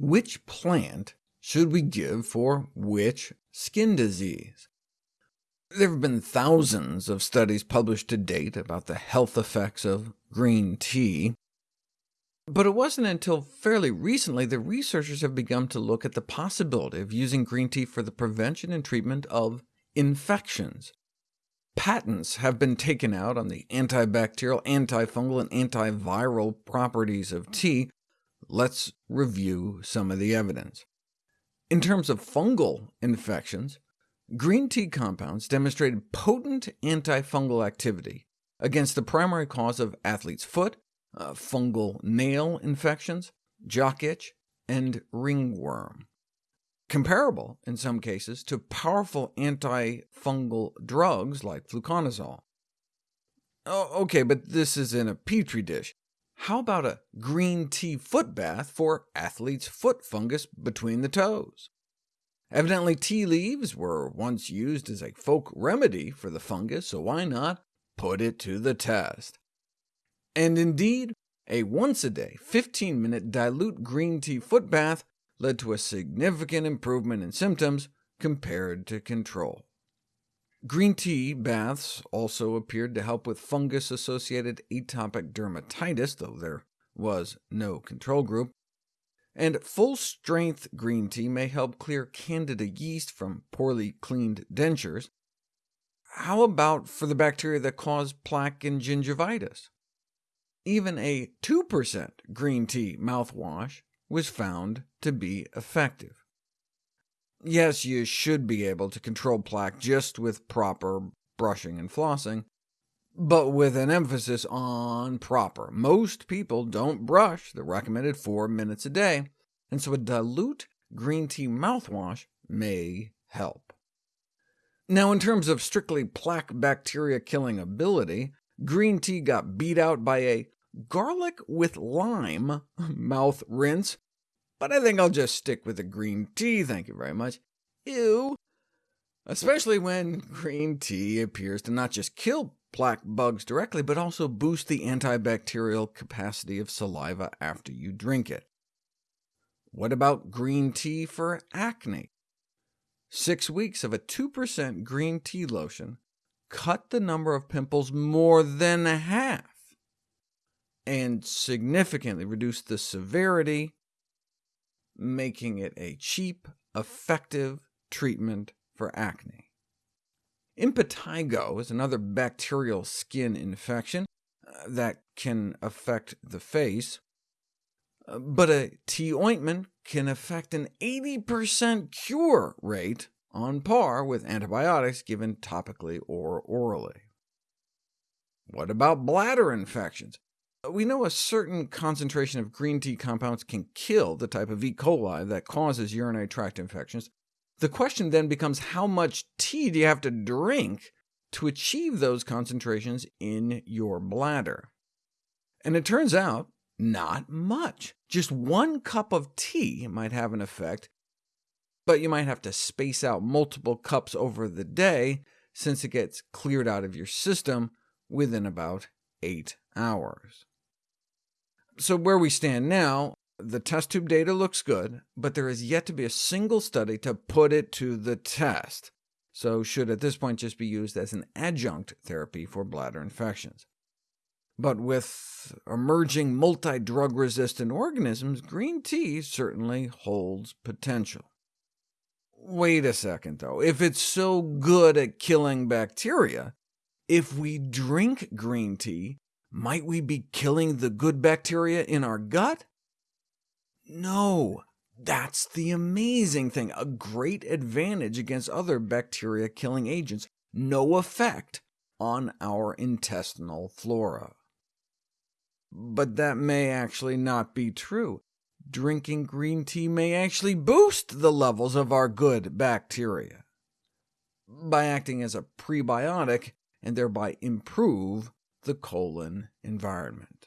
Which plant should we give for which skin disease? There have been thousands of studies published to date about the health effects of green tea, but it wasn't until fairly recently that researchers have begun to look at the possibility of using green tea for the prevention and treatment of infections. Patents have been taken out on the antibacterial, antifungal, and antiviral properties of tea. Let's review some of the evidence. In terms of fungal infections, green tea compounds demonstrated potent antifungal activity against the primary cause of athlete's foot, uh, fungal nail infections, jock itch, and ringworm comparable in some cases to powerful antifungal drugs like fluconazole. Oh, OK, but this is in a petri dish. How about a green tea foot bath for athlete's foot fungus between the toes? Evidently tea leaves were once used as a folk remedy for the fungus, so why not put it to the test? And indeed, a once-a-day, 15-minute dilute green tea foot bath led to a significant improvement in symptoms compared to control. Green tea baths also appeared to help with fungus-associated atopic dermatitis, though there was no control group. And full-strength green tea may help clear candida yeast from poorly cleaned dentures. How about for the bacteria that cause plaque and gingivitis? Even a 2% green tea mouthwash was found to be effective. Yes, you should be able to control plaque just with proper brushing and flossing, but with an emphasis on proper. Most people don't brush the recommended four minutes a day, and so a dilute green tea mouthwash may help. Now, in terms of strictly plaque bacteria-killing ability, green tea got beat out by a garlic with lime mouth rinse, but I think I'll just stick with the green tea, thank you very much. Ew! Especially when green tea appears to not just kill plaque bugs directly, but also boost the antibacterial capacity of saliva after you drink it. What about green tea for acne? Six weeks of a 2% green tea lotion cut the number of pimples more than half and significantly reduced the severity, making it a cheap, effective treatment for acne. Impetigo is another bacterial skin infection uh, that can affect the face, uh, but a tea ointment can affect an 80% cure rate on par with antibiotics given topically or orally. What about bladder infections? We know a certain concentration of green tea compounds can kill the type of E. coli that causes urinary tract infections. The question then becomes how much tea do you have to drink to achieve those concentrations in your bladder? And it turns out, not much. Just one cup of tea might have an effect, but you might have to space out multiple cups over the day, since it gets cleared out of your system within about 8 hours. So where we stand now, the test tube data looks good, but there is yet to be a single study to put it to the test, so should at this point just be used as an adjunct therapy for bladder infections. But with emerging multi-drug-resistant organisms, green tea certainly holds potential. Wait a second, though. If it's so good at killing bacteria, if we drink green tea, might we be killing the good bacteria in our gut? No, that's the amazing thing, a great advantage against other bacteria-killing agents, no effect on our intestinal flora. But that may actually not be true. Drinking green tea may actually boost the levels of our good bacteria by acting as a prebiotic and thereby improve the colon environment.